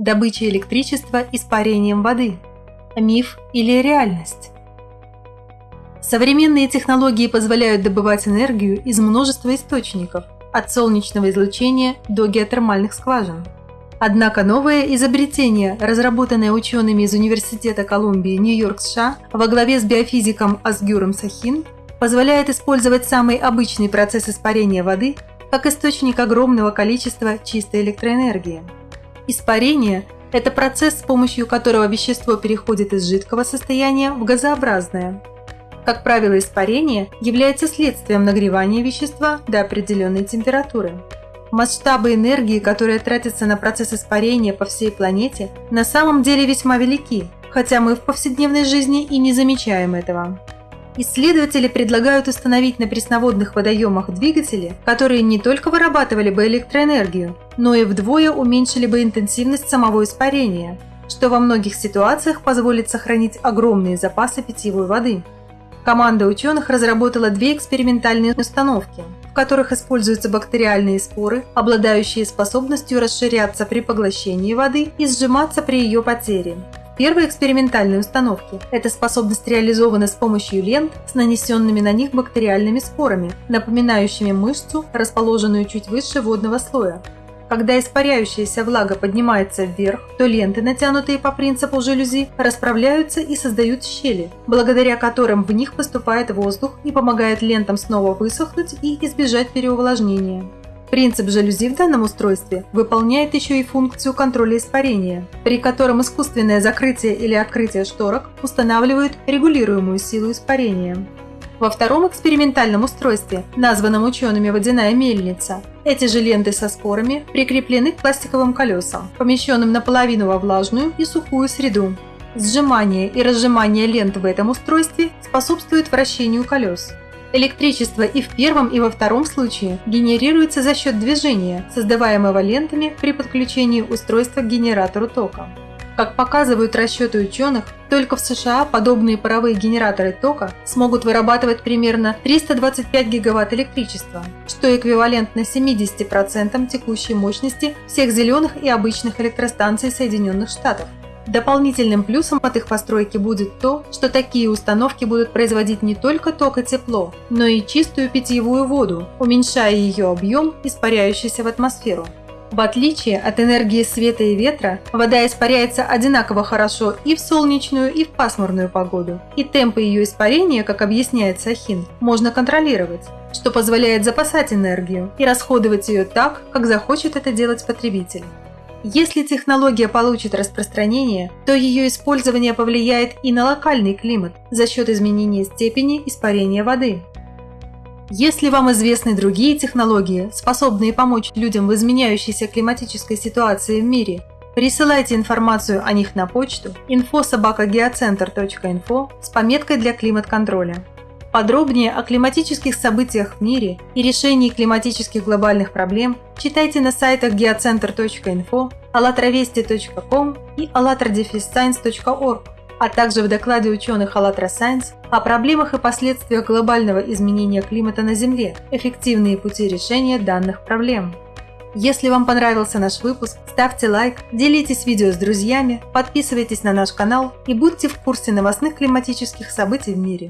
Добыча электричества испарением воды. Миф или реальность? Современные технологии позволяют добывать энергию из множества источников, от солнечного излучения до геотермальных скважин. Однако новое изобретение, разработанное учеными из Университета Колумбии, Нью-Йорк, США, во главе с биофизиком Асгюром Сахин, позволяет использовать самый обычный процесс испарения воды как источник огромного количества чистой электроэнергии. Испарение – это процесс, с помощью которого вещество переходит из жидкого состояния в газообразное. Как правило, испарение является следствием нагревания вещества до определенной температуры. Масштабы энергии, которые тратятся на процесс испарения по всей планете, на самом деле весьма велики, хотя мы в повседневной жизни и не замечаем этого. Исследователи предлагают установить на пресноводных водоемах двигатели, которые не только вырабатывали бы электроэнергию, но и вдвое уменьшили бы интенсивность самого испарения, что во многих ситуациях позволит сохранить огромные запасы питьевой воды. Команда ученых разработала две экспериментальные установки, в которых используются бактериальные споры, обладающие способностью расширяться при поглощении воды и сжиматься при ее потере, первой экспериментальной установке эта способность реализована с помощью лент с нанесенными на них бактериальными спорами, напоминающими мышцу, расположенную чуть выше водного слоя. Когда испаряющаяся влага поднимается вверх, то ленты, натянутые по принципу жалюзи, расправляются и создают щели, благодаря которым в них поступает воздух и помогает лентам снова высохнуть и избежать переувлажнения. Принцип жалюзи в данном устройстве выполняет еще и функцию контроля испарения, при котором искусственное закрытие или открытие шторок устанавливают регулируемую силу испарения. Во втором экспериментальном устройстве, названном учеными «водяная мельница», эти же ленты со спорами прикреплены к пластиковым колесам, помещенным наполовину во влажную и сухую среду. Сжимание и разжимание лент в этом устройстве способствует вращению колес. Электричество и в первом, и во втором случае генерируется за счет движения, создаваемого лентами при подключении устройства к генератору тока. Как показывают расчеты ученых, только в США подобные паровые генераторы тока смогут вырабатывать примерно 325 гигаватт электричества, что эквивалентно 70% текущей мощности всех зеленых и обычных электростанций Соединенных Штатов. Дополнительным плюсом от их постройки будет то, что такие установки будут производить не только ток и тепло, но и чистую питьевую воду, уменьшая ее объем, испаряющийся в атмосферу. В отличие от энергии света и ветра, вода испаряется одинаково хорошо и в солнечную, и в пасмурную погоду. И темпы ее испарения, как объясняет Сахин, можно контролировать, что позволяет запасать энергию и расходовать ее так, как захочет это делать потребитель. Если технология получит распространение, то ее использование повлияет и на локальный климат за счет изменения степени испарения воды. Если вам известны другие технологии, способные помочь людям в изменяющейся климатической ситуации в мире, присылайте информацию о них на почту info.sobakageocenter.info с пометкой для климат-контроля. Подробнее о климатических событиях в мире и решении климатических глобальных проблем читайте на сайтах geocenter.info, allatravesti.com и allatradefisscience.org, а также в докладе ученых АЛЛАТРА Science о проблемах и последствиях глобального изменения климата на Земле, эффективные пути решения данных проблем. Если вам понравился наш выпуск, ставьте лайк, делитесь видео с друзьями, подписывайтесь на наш канал и будьте в курсе новостных климатических событий в мире.